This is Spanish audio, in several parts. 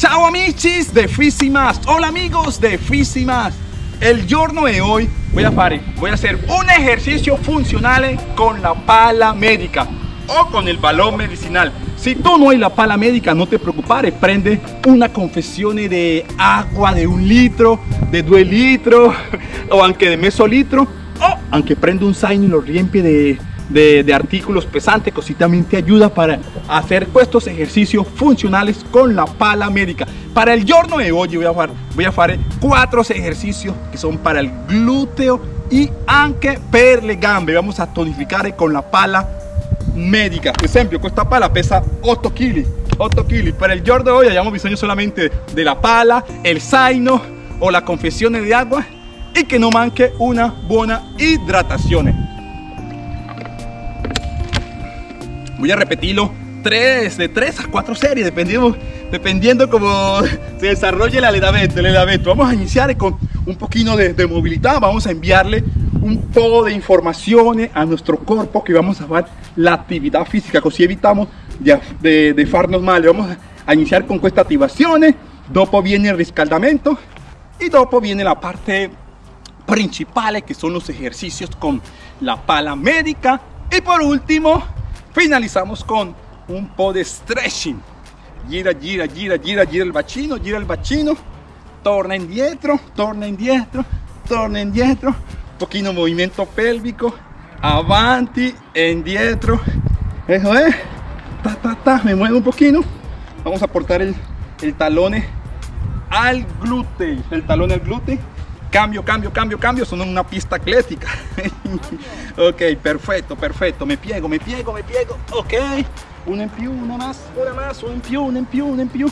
Ciao amicis de Fisimas. Hola amigos de Fisimas. El giorno de hoy voy a, fare, voy a hacer un ejercicio funcional con la pala médica o con el balón medicinal. Si tú no hay la pala médica, no te preocupes, prende una confesión de agua de un litro, de dos litros, o aunque de meso litro, o aunque prende un zaino y lo riempie de de, artículos pesantes, también te ayuda para hacer estos ejercicios funcionales con la pala médica. Para el giorno de hoy voy a hacer, voy a hacer cuatro ejercicios que son para el glúteo y anche per le gambe. Vamos a tonificar con la pala médica. Por ejemplo, esta pala pesa 8 kg. 8 kg. Para el giorno de hoy hayamos bisogno solamente de la pala, el zaino o la confesión de agua y que no manque una buena hidratación. Voy a repetirlo. Tres, de tres a cuatro series, dependiendo, dependiendo cómo se desarrolle el aledamento, el Vamos a iniciar con un poquito de, movilidad, vamos a enviarle un poco de informaciones a nuestro cuerpo que vamos a hacer la actividad física, así evitamos de, de, farnos mal. Vamos a iniciar con estas activaciones, dopo viene el riscaldamento y dopo viene la parte principal que son los ejercicios con la pala médica. Y por último Finalizamos con un po' de stretching. Gira, gira, gira, gira, gira el bacino, gira el bacino. Torna indietro, torna indietro, torna indietro. Un poquito movimiento pélvico. Avanti, indietro. Eso es. Ta, ta, ta. Me muevo un poquito. Vamos a aportar el, el talón al glúteo. El talón al glúteo cambio, cambio, cambio, cambio, son una pista atlética. ok, perfecto, perfecto. Me piego, me piego, me piego. Ok, una en più, una más, una más, una en più, una en più,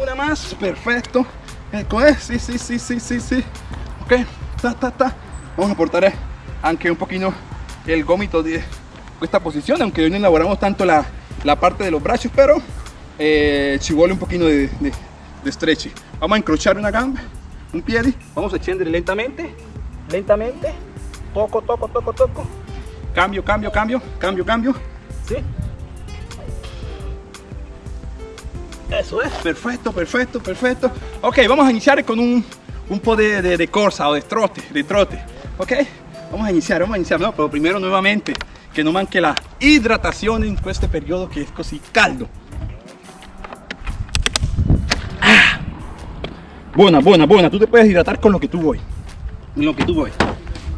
una más. Perfecto. Eh, sí, sí, sí, sí, sí, sí. Ok, ta, ta, ta. Vamos a aportar eh, aunque un poquito el gómito de esta posición, aunque hoy no elaboramos tanto la, la parte de los brazos, pero eh, ci vuole un poquito de, de, de stretch. Vamos a encrochar una gamba un pie vamos a extender lentamente lentamente. Toco toco toco toco. Cambio cambio cambio cambio cambio. ¿sí? eso es. Perfecto perfecto perfecto. Ok vamos a iniciar con un un po' de, de, corsa o de trote de trote. Ok vamos a iniciar vamos a iniciar no pero primero nuevamente que no manque la hidratación en este periodo que es così caldo Buena, buena, buena. Tú te puedes hidratar con lo que tú voy. Lo que tú voy.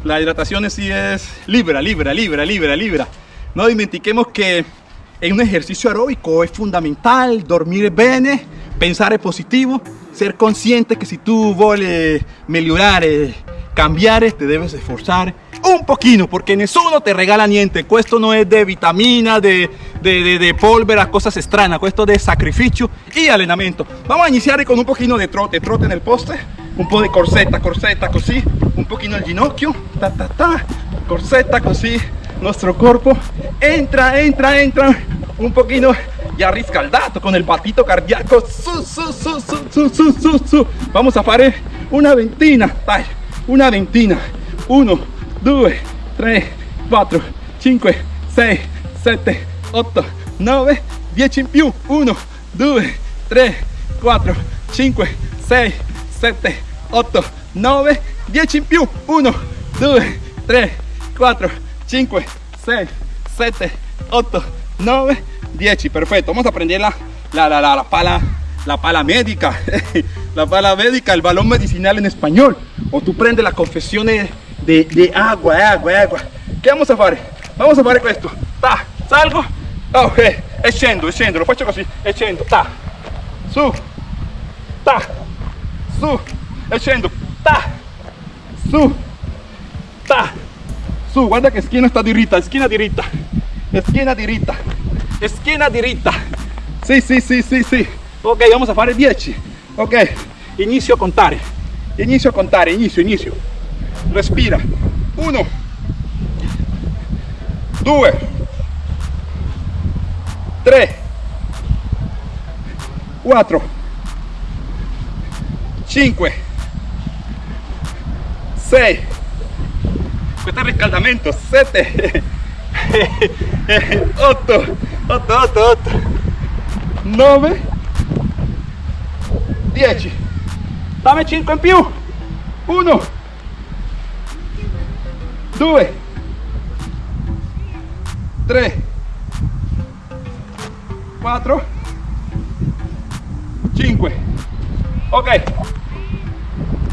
La hidratación sí es libra, libra, libra, libra, libra. No dimentiquemos que en un ejercicio aeróbico es fundamental dormir bene, pensar positivo, ser consciente que si tú vuelves mejorar, cambiar, te debes esforzar un poquito, porque nessuno te regala niente. Esto no es de vitamina, de, de, de, polvere, cosas extrañas. Esto de sacrificio y allenamento. Vamos a iniciar con un poquito de trote, trote en el poste, un poco de corsetta, corsetta, así, un poquito el ginocchio, ta ta ta, corsetta, así, nuestro cuerpo entra, entra, entra, un poquito ya riscaldato con el batito cardíaco. Su, su, su, su, su, su, su, Vamos a hacer una ventina, una ventina. Uno, 2, 3, 4, 5, 6, 7, 8, 9, 10 in più. 1, 2, 3, 4, 5, 6, 7, 8, 9, 10 in più. 1, 2, 3, 4, 5, 6, 7, 8, 9, 10. Perfecto. Vamos a aprender la, la, la, la pala la pala médica, la pala médica, el balón medicinal en español. O tú prendes la confesión de, de agua, agua, agua. ¿Qué vamos a hacer? Vamos a hacer esto. Ta, salgo. Ok, e scendo, lo faccio così, e ta, su, ta, su, e ta, su, ta, su, guarda che schiena sta diritta, schiena diritta, schiena diritta, schiena diritta, sì, sì, sì, sì, sì, ok, vamos a fare 10, ok, inizio a contare, inizio a contare, inizio, inizio, respira. 1 2 3 4 5 6 questo è il riscaldamento. 7 8 8 8 8 9 10 dammi 5 in più. 1 2 3 4 5 ok.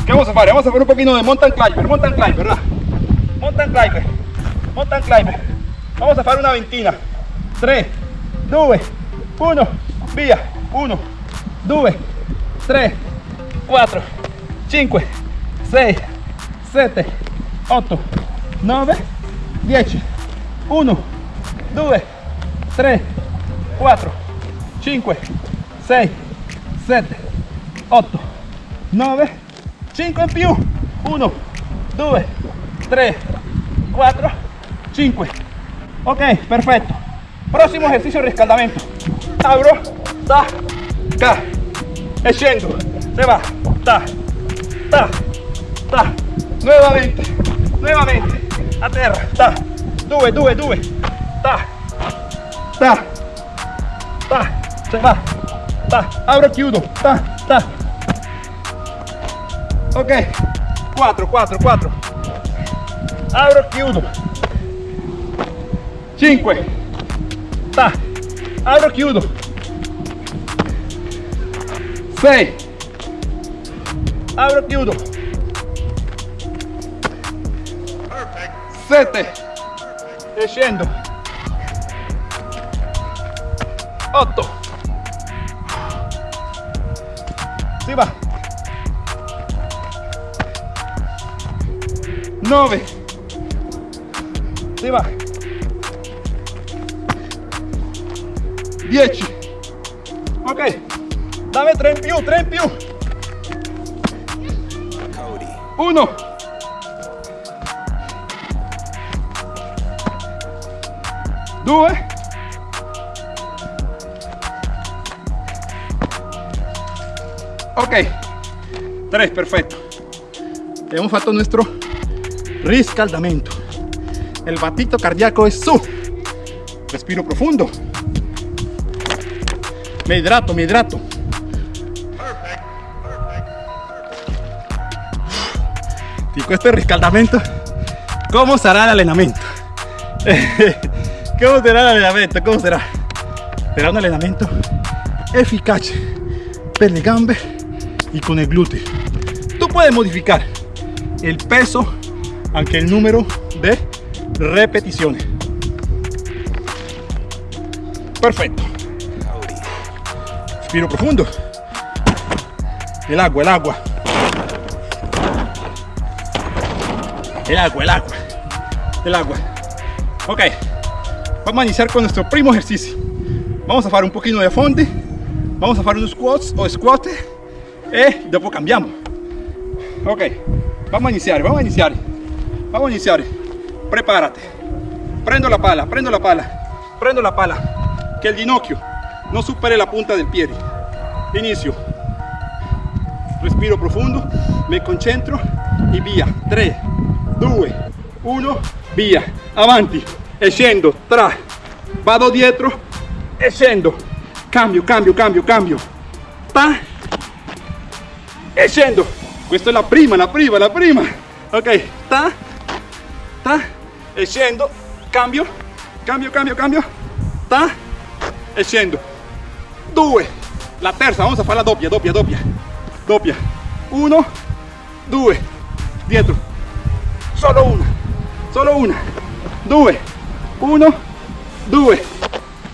¿qué vamos a hacer? vamos a hacer un poquito de mountain climber mountain climber ¿verdad? mountain climber mountain climber. Vamos a hacer una ventina. 3 2 1 via 1 2 3 4 5 6 7 8 9 10 1 2 3 4 5 6 7 8 9 5 in più. 1 2 3 4 5 ok perfetto próximo ejercicio de riscaldamento abro ta ca. E scendo se va ta ta ta. Nuevamente nuevamente a terra ta. 2 2 2 ta. Ta. Ta. Se va. Ta. Abro chiudo ta ta. Ok. 4 4 4 abro chiudo 5 ta. Abro chiudo 6 abro chiudo 7 e scendo 8 si va. 9 si va. 10 ok. Dame 3 in più 3 in più 1 2 ok. 3 perfetto hemos fatto nuestro riscaldamento el batito cardíaco es su. Respiro profundo. Me hidrato me hidrato. Y con este riscaldamento ¿cómo será el entrenamiento? ¿cómo será el entrenamiento? ¿cómo será? será un entrenamiento eficaz per gambe y con el glúteo. Tú puedes modificar el peso aunque el número de repeticiones. Perfecto. Respiro profundo. El agua el agua. El agua el agua. El agua. Ok vamos a iniciar con nuestro primo ejercicio. Vamos a hacer un poquito de fondo. Vamos a hacer unos squats o squat y después cambiamos. Ok vamos a iniciar vamos a iniciar. Vamos a iniciar. Prepárate. Prendo la pala prendo la pala prendo la pala. Que el ginocchio no supere la punta del pie. Inicio. Respiro profundo me concentro y via 3 2 1 via avanti e scendo tra. Vado dietro e scendo cambio cambio cambio cambio. Ta. E scendo questa è la prima la prima la prima. Ok ta. Ta. E scendo cambio. Cambio cambio cambio. Ta. E scendo 2 la terza vamos a fare la doppia doppia doppia doppia 1 2 dietro solo una. Solo una. 2 1 2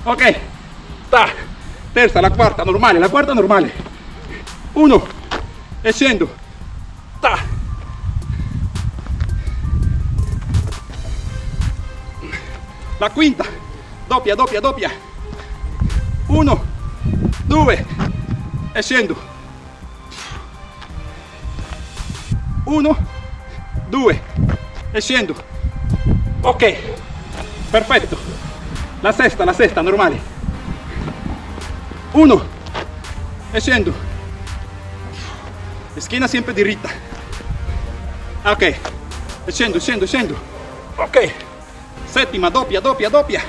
ok. Ta. Terza la quarta normale la quarta normale 1 e ta. La quinta. Doppia doppia doppia 1 2 e 1 2 e scendo ok perfetto la sesta la sesta normale 1 e scendo schiena sempre diritta ok. Scendo scendo scendo ok. Settima doppia doppia doppia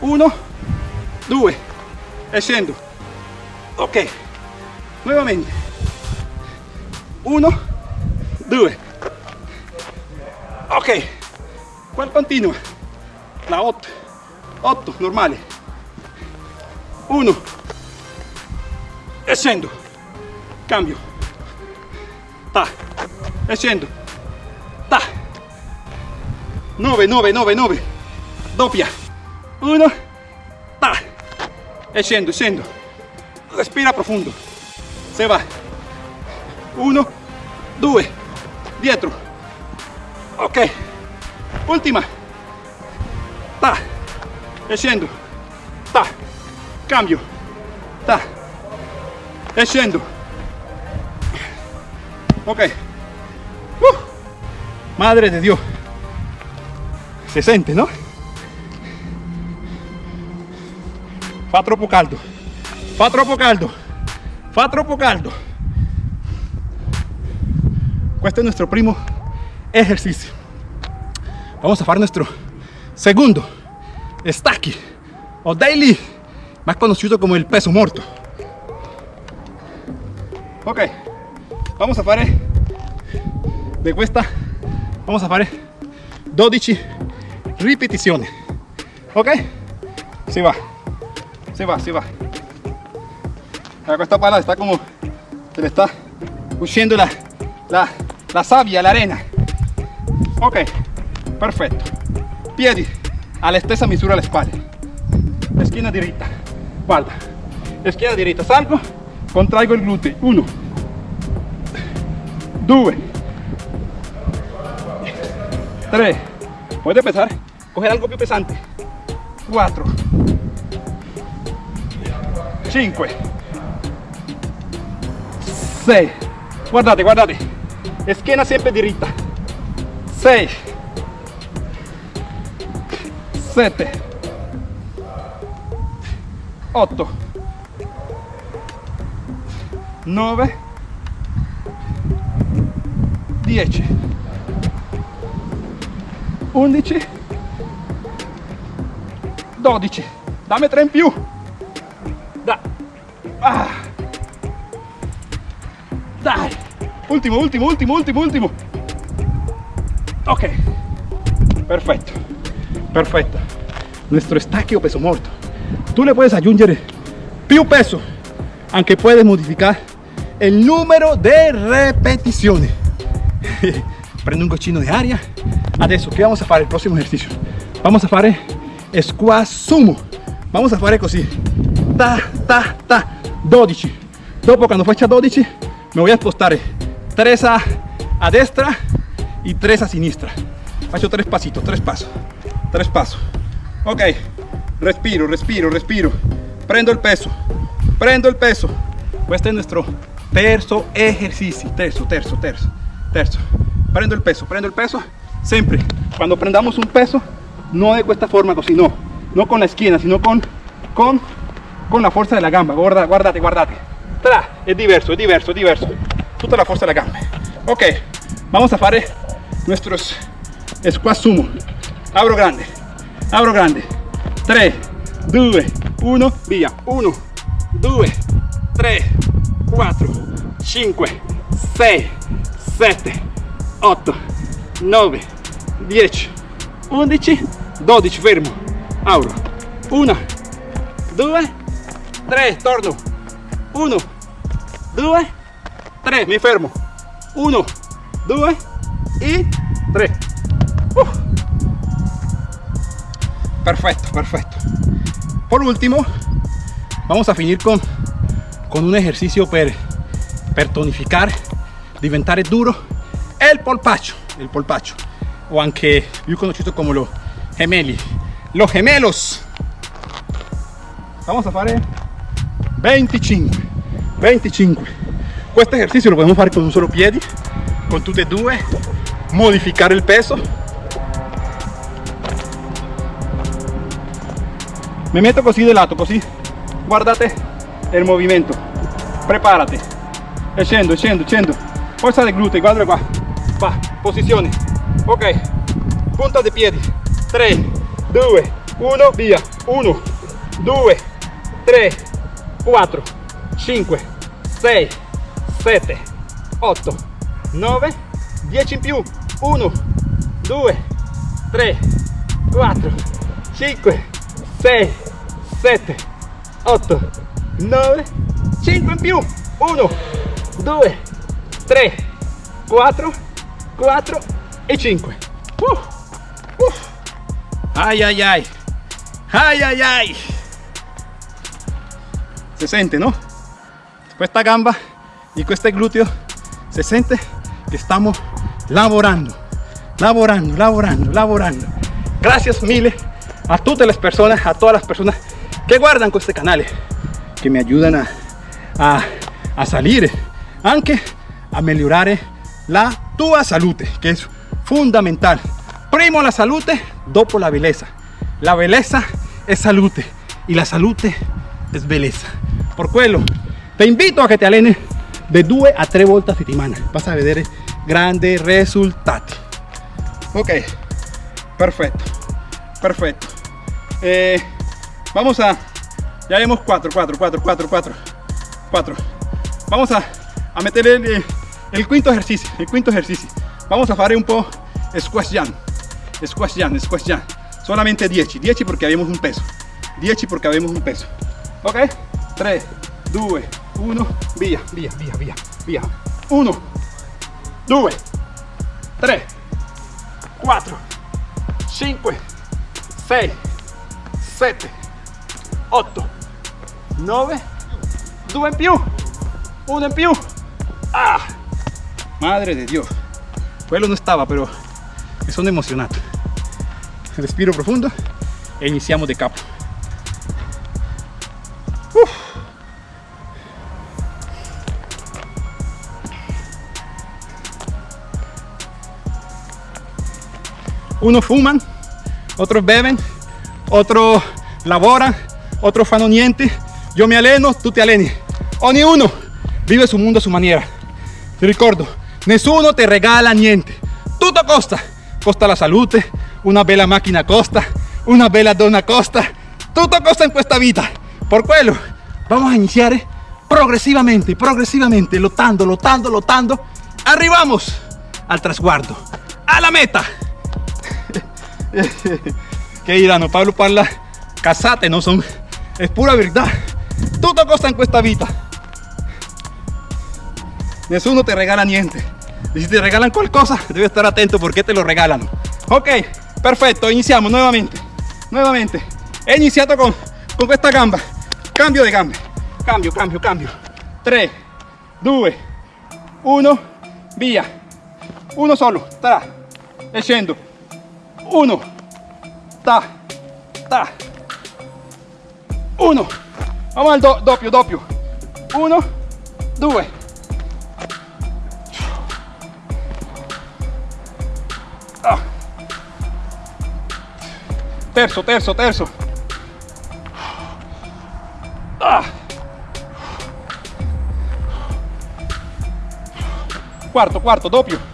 1 2 e scendo ok. Nuevamente. 1 2 ok. ¿cuál continua? La 8 8 normale. 1 e scendo cambio. Ta. E scendo ta. 9 9 9 9 doppia. 1 ta. E scendo respira profondo se va. 1 2 dietro. Ok. Ultima ta scendo ta cambio. Ta scendo ok. Uh, madre de dios. Se siente no fa troppo caldo. Fa troppo caldo. Fa troppo caldo. Este es nuestro primo ejercicio. Vamos a hacer nuestro segundo stacchi o daily más conocido como el peso muerto. Ok vamos a hacer de cuesta. Vamos a hacer 12 repeticiones. Ok si va. Se va se va. Esta pala está como se le está huyendo la, la, la savia, la arena. Ok perfecto piedi alla stessa misura alle spalle schiena diritta guarda schiena diritta salgo contraigo il gluteo 1 2 3 puede empezar. Coger algo più pesante. 4 5 6 guardate guardate. Schiena sempre diritta 6 7 8 9 10 11 12 dammi 3 in più. Da. Ah. dai. Ultimo ultimo ultimo ultimo ultimo. Ok. Perfecto perfecto nuestro estaqueo peso muerto. Tú le puedes aggiungere più peso aunque puedes modificar el número de repeticiones. Prendo un goccino de aria adesso che vamos a fare el próximo ejercicio vamos a fare squat sumo. Vamos a fare così. Ta ta ta. 12 dopo quando faccia 12 me voy a spostare 3 a, a destra y 3 a sinistra faccio 3 pasitos 3 pasos. 3 pasos ok. Respiro respiro respiro. Prendo el peso. Prendo el peso. Este es nuestro terzo ejercicio. Terzo terzo terzo terzo. Prendo el peso prendo el peso. Siempre. Cuando prendamos un peso no de esta forma así no con la esquina sino con con con la fuerza de la gamba. Guarda guardate guardate Tra, es diverso es diverso es diverso. Toda la fuerza de la gamba. Ok. Vamos a hacer nuestros squat sumo. Abro grande abro grande 3 2 1 via. 1 2 3 4 5 6 7 8 9 10 11 12 fermo. Apro 1 2 3 torno. 1 2 3 mi fermo. 1 2 y 3 uh. Perfecto perfecto. Por último vamos a finir con con un ejercicio per, per tonificar diventare duro el polpacho el polpacho o anche più conosciuto como los gemelli los gemelos. Vamos a fare 25 25 este ejercicio lo podemos hacer con un solo piede con tutte e due modificar el peso me meto così de lato così. Guardate el movimiento. Prepárate. E scendo scendo scendo fuerza de glúteo guarda qua va posizione. Ok. Punta de piedi. 3 2 1 via. 1 2 3 4 5 6 7 8 9 10 in più. 1 2 3 4 5 6 7 8 9 5 in più 1 2 3 4 4 e 5 uh, uh. ay ay ay. Ay ay ay. Se sente no esta gamba y este glúteo se siente que estamos laborando laborando laborando laborando. Gracias miles a todas las personas a todas las personas guardan con este canal que me ayudan a, a, a salir aunque a mejorar la tua salute que es fundamental. Primo la salute dopo la belleza. La belleza es salute y la salute es belleza. Por quello te invito a que te allenes de 2 a 3 volte a settimana vas a vedere grandes resultados ok perfecto perfecto. Eh, vamos a ya hemos 4 4 4 4 4 4 vamos a, a meter el, el, quinto ejercicio el quinto ejercicio. Vamos a fare un po' squash jam squash jam squash jam. Solamente 10 10 porque habíamos un peso 10 porque habíamos un peso. Ok 3 2 1 via via via via via. 1 2 3 4 5 6 7 8 9 2 in più. 1 in più. Ah madre de dios. Quello no estaba pero me sono emozionato respiro profundo e iniziamo de capo. Unos fuman otros beben otros laboran otros fanno niente yo me aleno tú te aleni ognuno vive su mundo a su maniera ti ricordo nessuno te regala niente. Tutto costa costa la salute. Una bella macchina costa. Una bella donna costa. Tutto costa en esta vida. Por quello vamos a iniciar progresivamente progresivamente lottando lottando lottando arrivamos al trasguardo a la meta. Che diranno Pablo parla casate no son es pura verdad. Tutto costa en esta vida nessuno te regala niente. Y si te regalan cosa debes estar atento porque te lo regalan. Ok perfecto iniciamos nuevamente. Nuevamente. He iniciado con, con esta gamba. Cambio de gamba. Cambio cambio cambio. 3 2 1 via uno solo. Tra e scendo 1 ta ta 1 vamos al do, doppio doppio. 1 2 ah. terzo terzo terzo. Ah. quarto quarto doppio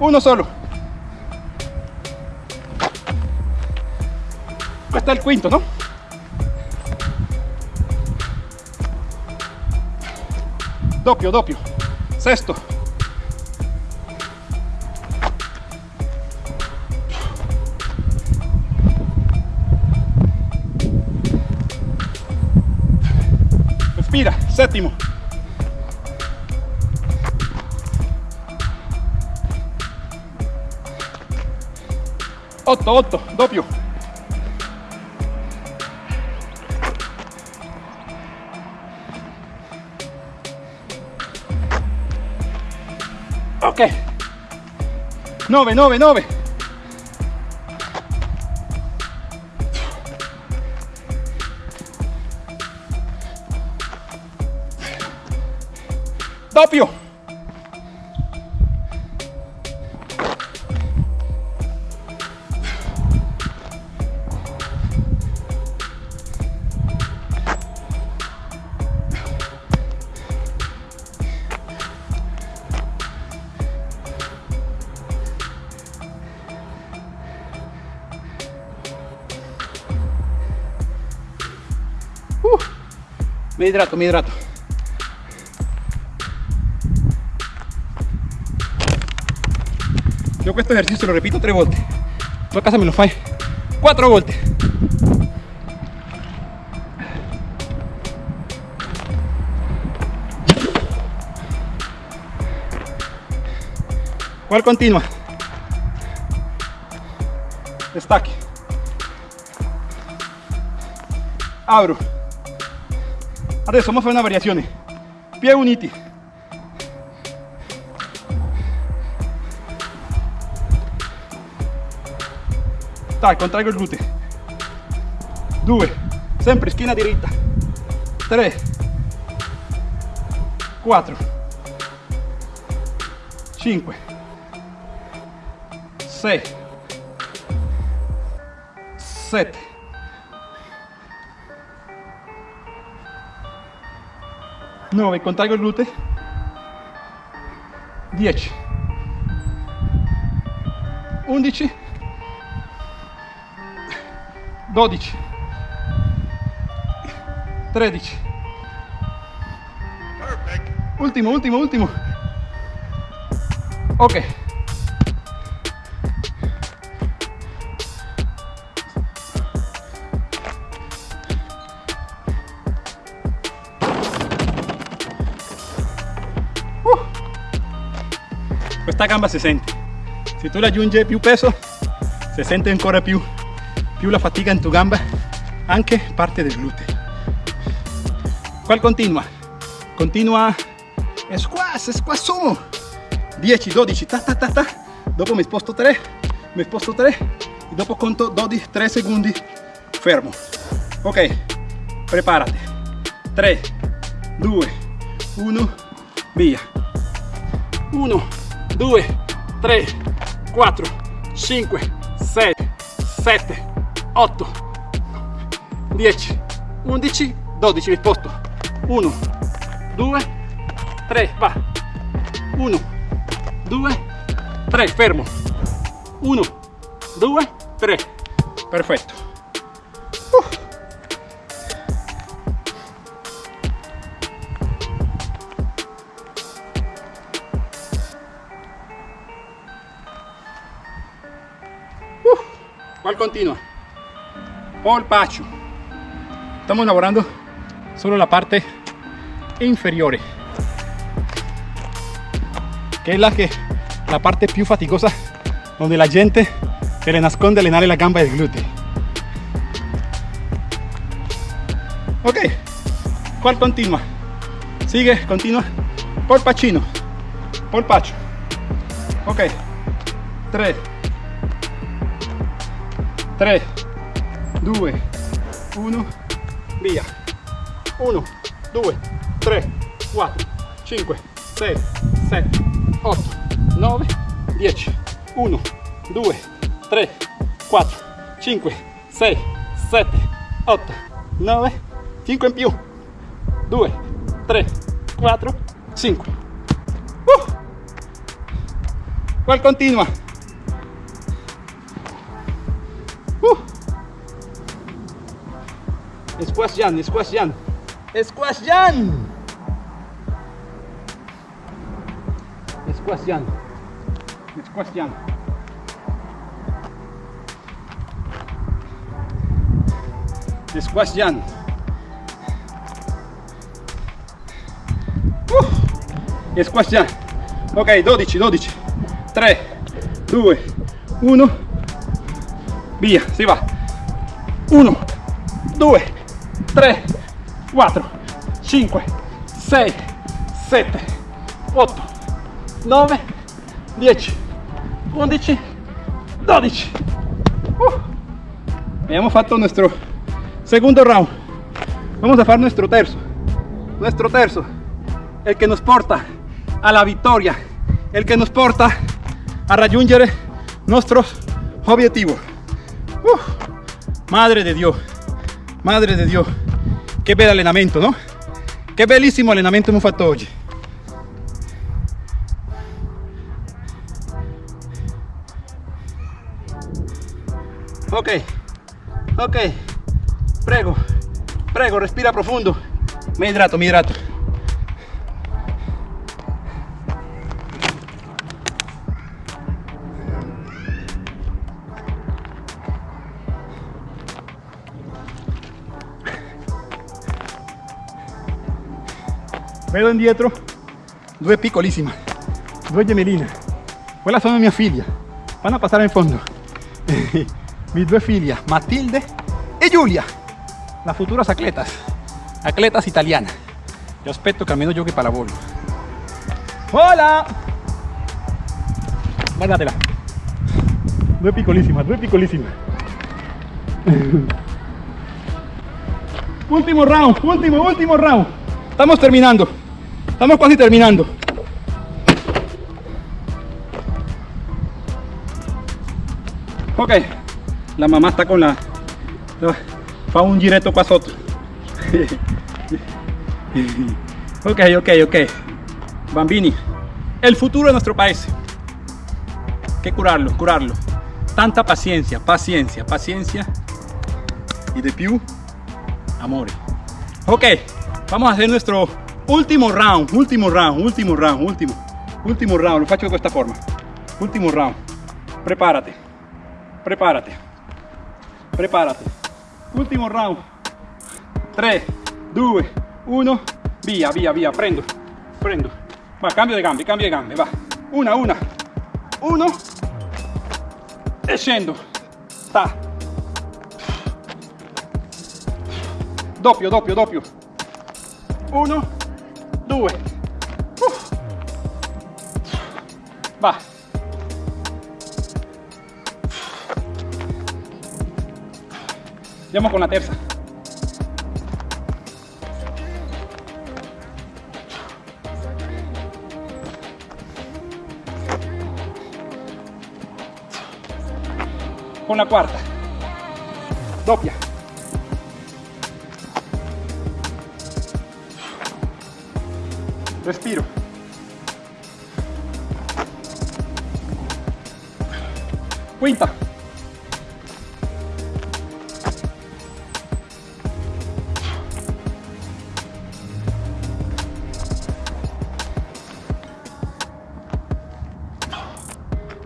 uno solo. Está el quinto no doppio doppio sexto. Respira séptimo 8 8 doppio ok. 9 9 9 doppio Me hidrato, me hidrato. Yo este ejercicio lo repito tres volte. Tu a casa me lo fai cuatro volte. ¿Cuál continua? Stacchi. Abro. Adesso vamos a fare una variazione. Piedi uniti. Dai, contraggo il gluteo. 2. Sempre schiena diritta. 3. 4. 5. 6. 7. 9, contraggo il gluteo, 10, 11, 12, 13, ultimo, ultimo, ultimo, ok. Questa gamba si sente se tu aggiungi più peso si sente ancora più più la fatica in tu gamba anche parte del gluteo qual continua continua squash squash sumo 10 12 ta ta ta ta. Dopo mi sposto 3 mi sposto 3 e dopo conto 12 3 secondi fermo. Ok preparate 3 2 1 via. 1 2, 3, 4, 5, 6, 7, 8, 10, 11, 12, risposto. 1, 2, 3, va. 1, 2, 3, fermo. 1, 2, 3. Perfetto. ¿Cuál continua? Pacho. Estamos elaborando solo la parte inferior. Que es la, que, la parte più fatigosa donde la gente se le nasconde allenare la gamba del glúteo. Ok, ¿cuál continua? Sigue, continua. Polpachino. Polpacho. Ok. 3, 3, 2, 1, via. 1, 2, 3, 4, 5, 6, 7, 8, 9, 10. 1, 2, 3, 4, 5, 6, 7, 8, 9, 5 in più. 2, 3, 4, 5. Uh! ¿Cuál continua? Squash Jan, Squash Jan. Squash Jan. Squash Jan. Squash Jan. Squash Jan. Uh. Squash. Ok, 12, 12. 3, 2, 1 via, si va 1 2 3 4 5 6 7 8 9 10 11 12 uh. hemos fatto nuestro segundo round. Vamos a hacer nuestro terzo nuestro terzo el que nos porta a la victoria. El que nos porta a raggiungere nuestros objetivos madre de Dios, madre de Dios, qué bel allenamento, ¿no? Qué bellísimo allenamento hemos fatto oggi. Ok, ok, prego, prego, respira profundo, Me hidrato, me hidrato. Vedo indietro due piccolissime, due gemelline. Quella sono mia figlia. Vanno a passare in fondo. Mis due figlie, Matilde e Giulia. Las futuras atletas. Atletas italianas. Yo aspetto que almeno giochi pallavolo. Hola! Guardatela. Due piccolissime, due piccolissime. último round, último, último round. Estamos terminando. Estamos casi terminando. Ok, la mamá está con la... Fa un giretto qua sotto. ok, ok, ok. Bambini, el futuro de nuestro país. Que curarlo, curarlo. Tanta paciencia, paciencia, paciencia. Y de più, amor. Ok, vamos a hacer nuestro Último round, último round, último round, último. Último round, lo faccio de esta forma. Último round. Prepárate. Prepárate. Prepárate. Último round. 3, 2, 1. Via, via, via. Prendo. Prendo. Va, cambio de gambe, cambio de gambe. Va. Una, una. Uno. E scendo. Sta. Doppio, doppio, doppio. Uno. Due va. Andiamo con la terza. Con la quarta doppia Respiro. Quinta.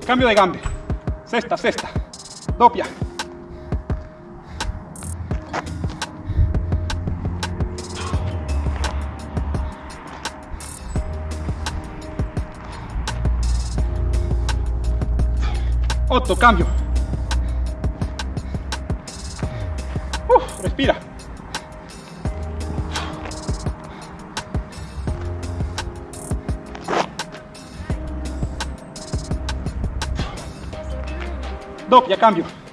Cambio de gambe. Sexta, sexta. Doppia. 8, cambio. Respira. Doppia, cambio.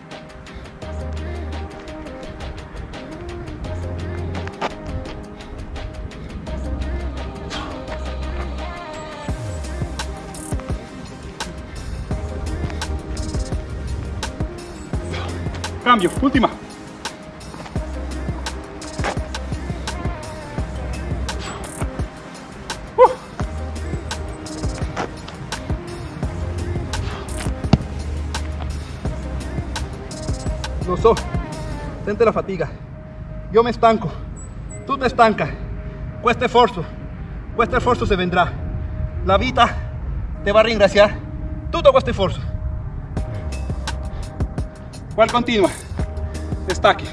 Cambio, última. Uh. Lo so, siente la fatiga. Yo me estanco, tú te estancas. Cuesta esfuerzo, cuesta esfuerzo se vendrá. La vida te va a reingraciar todo este esfuerzo. ¿Cuál continua? Destaque. Destaque.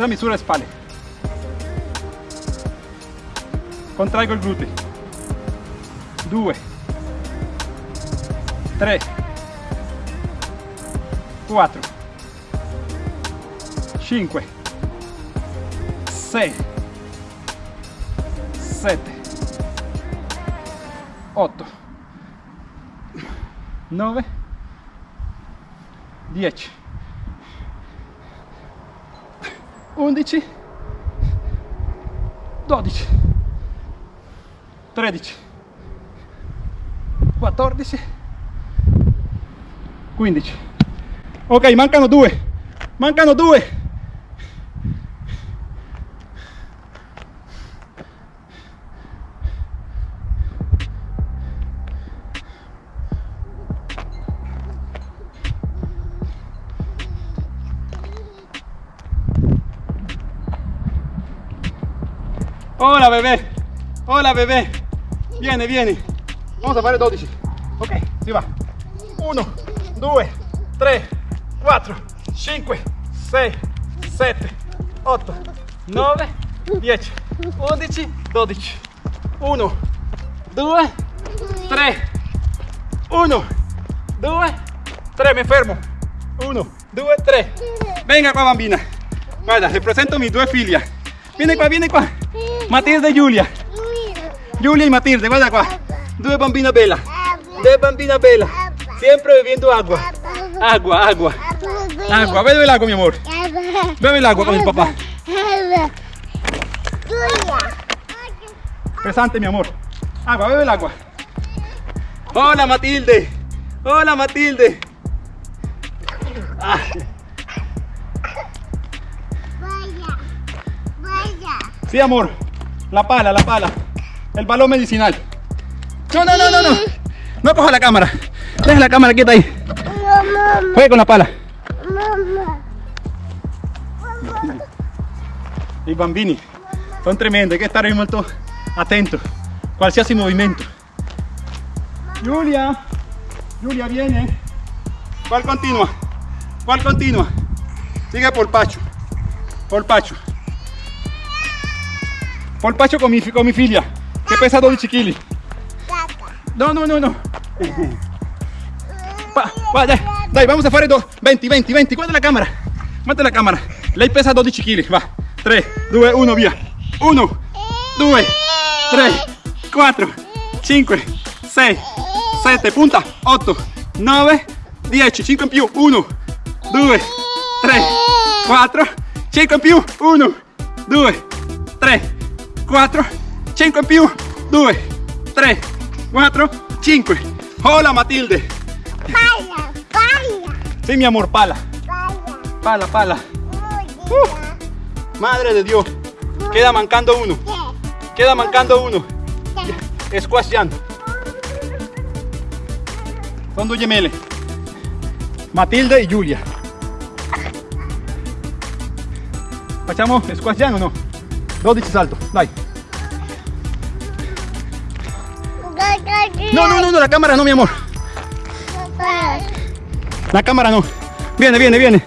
La misura spalle. Contraigo il gluteo. 2, 3, 4, 5, 6, 7, 8, 9, 10 11 12 13 14 15 ok mancano due mancano due hola bebé, viene, viene. Vamos a fare 12. Ok, si va. 1, 2, 3, 4, 5, 6, 7, 8, 9, 10, 11, 12. 1, 2, 3, 1, 2, 3, me fermo. 1, 2, 3. Venga qua bambina. Guarda, le presento mis due figlie. Vieni qua, vieni qua. Matilde e Giulia. Giulia y Matilde, guarda qua. Due bambine bella. Due bambine bella. Siempre bebiendo agua. Agua, agua. Agua, bebe el agua, mi amor. Bebe el agua con el papá. Pesante, mi amor. Agua, bebe el agua. Hola, Matilde. Hola, Matilde. Ah. Sí, amor. La pala, la pala. El balón medicinal. No, no, no, no, no. No coja la cámara. Deja la cámara quieta ahí. Juegue con la pala. I bambini sono tremendi, hay que stare molto attento. Qualsiasi movimento. Giulia. Giulia, viene. ¿Cuál continua? ¿Cuál continua? Sigue por Pacho. Por Pacho. Polpacho con mi, con mi figlia, che pesa 12 kg. No, no, no, no. Va, va, dai, dai, vamos a fare do, 20, 20, 20. Guarda la cámara. Guarda la cámara. Lei pesa 12 kg. Va. 3, 2, 1, via. 1, 2, 3, 4, 5, 6, 7, punta, 8, 9, 10, 5 in più. 1, 2, 3, 4, 5 in più. 1, 2, 3, 4, 5 in più, 2, 3, 4, 5. Hola Matilde. Pala, pala, Sí, mi amor, pala. pala. Pala, pala. Uh. Madre de Dios. Queda mancando uno. Queda mancando uno. Squasciando. Son due gemelle. Matilde y Giulia. Facciamo squasciando o no? 12 salto, dai. No, no, no, no, la cámara no, mi amor. La cámara no. Viene, viene, viene.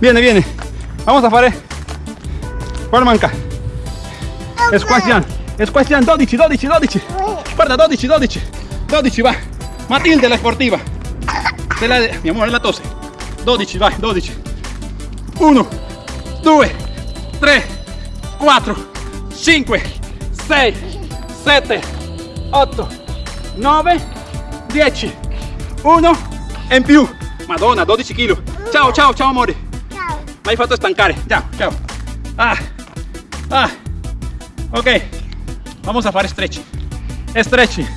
Viene, viene. Vamos a fare. Guarda manca. Squascian. Squascian 12, 12, 12. Guarda, 12, 12. 12, va. Matilde la sportiva. Se la mi amore la tose. 12, vai, 12. 1, 2, 3, 4, 5, 6, 7, 8, 9, 10. 1 e in più. Madonna, 12 kg. Ciao, ciao, ciao amore. Ciao. Mi hai fatto stancare. Ciao, ciao. Ah, ah. Ok. Vamos a fare stretching. Stretching.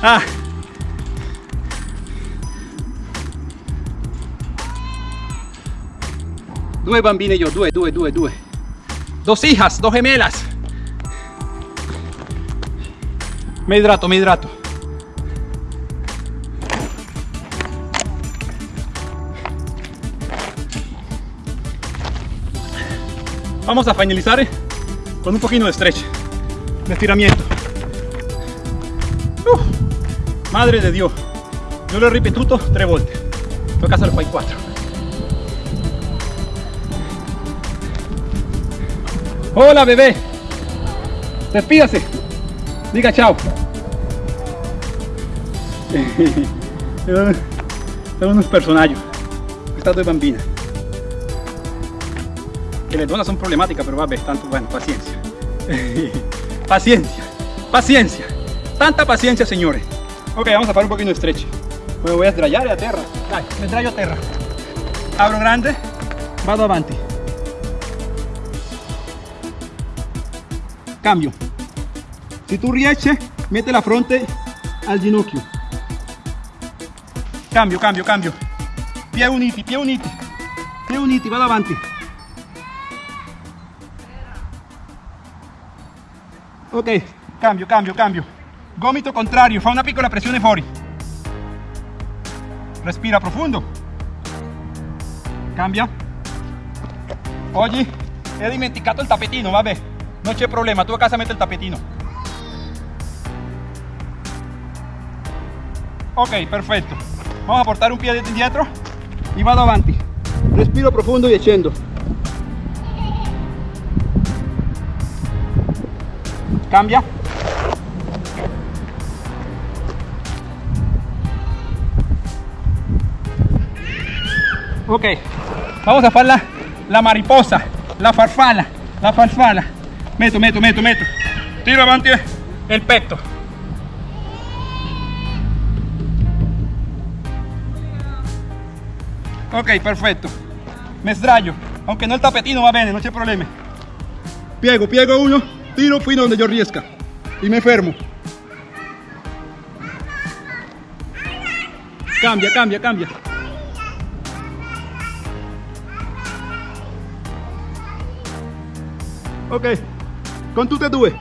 Ah. Due bambine io, due, due, due, due. Dos hijas, dos gemelas. Me hidrato, me hidrato. Vamos a finalizar con un poquito de stretch, de estiramiento. Madre de Dios, yo lo ripetuto tre volte, toca hacerlo poi quattro. Hola bebé, despídase, diga chao. Sono unos personaggio, questa due bambine. Que le donas son problemáticas, pero vabbè, tanto bueno, paciencia. paciencia, paciencia. Tanta paciencia, señores. Ok, vamos a hacer un poquito de stretch. Me voy a sdraiare a terra. Dai, me sdraio a terra. Abro grande, vado avanti. cambio. Si tu riesci, mette la fronte al ginocchio. Cambio, cambio, cambio. Piedi uniti, piedi uniti. Piedi uniti, vado avanti. Ok, cambio, cambio, cambio. Gomito contrario, fa una piccola pressione fuori. Respira profondo. Cambia. Oggi he dimenticato il tappetino, vabbè, non c'è problema, tu a casa metti il tappetino. Ok, perfetto. Vamos a portare un piede indietro y vado avanti. Respiro profondo y scendo. Cambia. Ok, vamos a hacer la, la mariposa, la farfalla, la farfalla. Meto, meto, meto, meto. Tiro avanti el petto. Ok, perfetto. Me. Aunque no el tapetino va bene, no c'è problema. Piego, piego uno, tiro fino donde yo riesca. Y me fermo. Cambia, cambia, cambia. Ok, con tutte e due.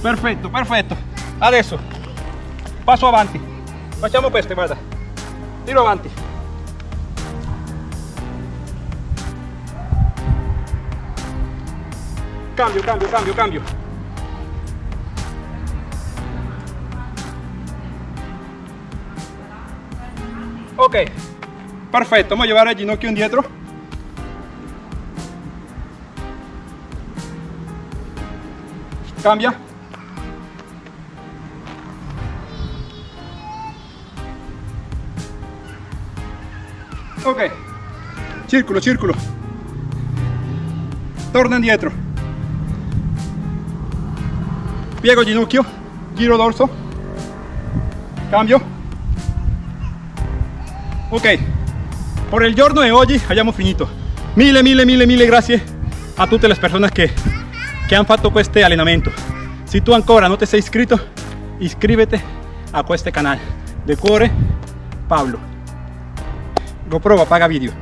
Perfetto, perfetto. Adesso passo avanti. Facciamo questo, guarda. Tiro avanti. Cambio, cambio, cambio, cambio. Ok, perfetto, vamos a llevar el ginocchio indietro. Cambia. Ok, círculo, círculo. Torna indietro. Piego ginocchio, giro dorso. Cambio. Ok, por el giorno de hoy hayamos finito. Mille, mille, mille, mille grazie a tutte le persone che, che hanno fatto questo allenamento. Se tu ancora non ti sei iscritto, iscrivete a questo canale. De cuore, Pablo. GoPro paga video.